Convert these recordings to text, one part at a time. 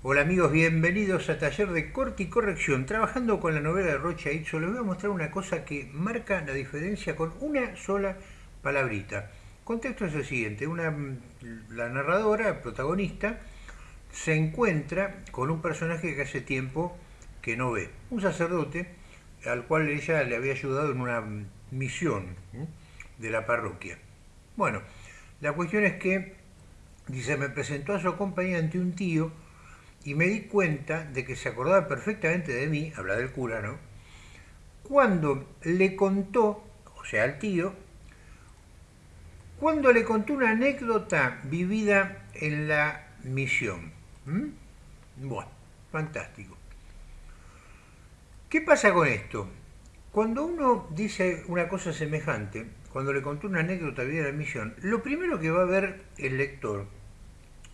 Hola amigos, bienvenidos a Taller de Corte y Corrección. Trabajando con la novela de Rocha Itzo, les voy a mostrar una cosa que marca la diferencia con una sola palabrita. Contexto es el siguiente, una, la narradora, protagonista, se encuentra con un personaje que hace tiempo que no ve, un sacerdote al cual ella le había ayudado en una misión de la parroquia. Bueno, la cuestión es que, dice, me presentó a su compañía ante un tío, y me di cuenta de que se acordaba perfectamente de mí, habla del cura, ¿no? Cuando le contó, o sea, al tío, cuando le contó una anécdota vivida en la misión. Bueno, fantástico. ¿Qué pasa con esto? Cuando uno dice una cosa semejante, cuando le contó una anécdota vivida en la misión, lo primero que va a ver el lector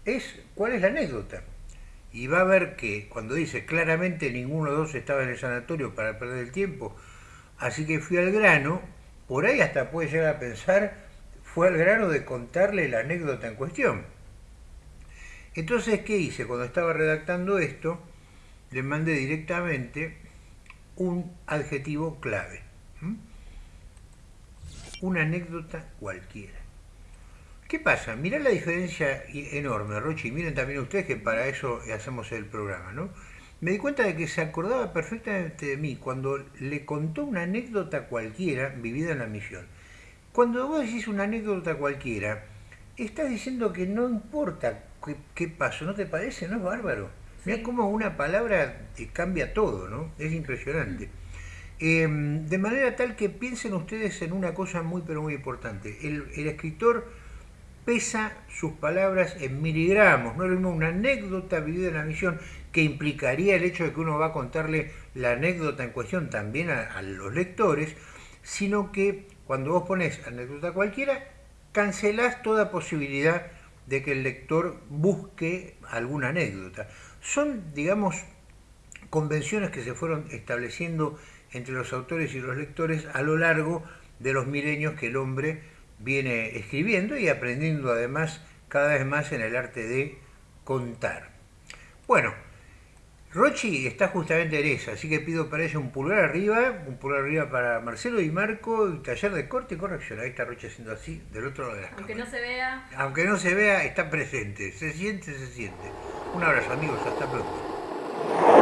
es cuál es la anécdota y va a ver que cuando dice claramente ninguno de dos estaba en el sanatorio para perder el tiempo, así que fui al grano, por ahí hasta puede llegar a pensar, fue al grano de contarle la anécdota en cuestión. Entonces, ¿qué hice? Cuando estaba redactando esto, le mandé directamente un adjetivo clave. Una anécdota cualquiera. ¿Qué pasa? Mirá la diferencia enorme, Rochi, y miren también ustedes que para eso hacemos el programa, ¿no? Me di cuenta de que se acordaba perfectamente de mí cuando le contó una anécdota cualquiera vivida en la misión. Cuando vos decís una anécdota cualquiera, estás diciendo que no importa qué, pasó, ¿no te parece? ¿No es bárbaro? Mirá cómo una palabra te cambia todo, ¿no? Es impresionante. Em, de manera tal que piensen ustedes en una cosa muy pero muy importante. El, el escritor pesa sus palabras en miligramos, no es lo mismo una anécdota vivida en la misión que implicaría el hecho de que uno va a contarle la anécdota en cuestión también a, los lectores, sino que cuando vos pones anécdota cualquiera, cancelás toda posibilidad de que el lector busque alguna anécdota. Son, digamos, convenciones que se fueron estableciendo entre los autores y los lectores a lo largo de los milenios que el hombre viene escribiendo y aprendiendo además cada vez más en el arte de contar. Bueno, Rochi está justamente en esa, así que pido para ella un pulgar arriba, un pulgar arriba para Marcelo y Marco, y taller de corte y corrección. Ahí está Rochi haciendo así, del otro lado de la Aunque no se vea. Aunque no se vea, está presente, se siente, se siente. Un abrazo amigos, hasta pronto.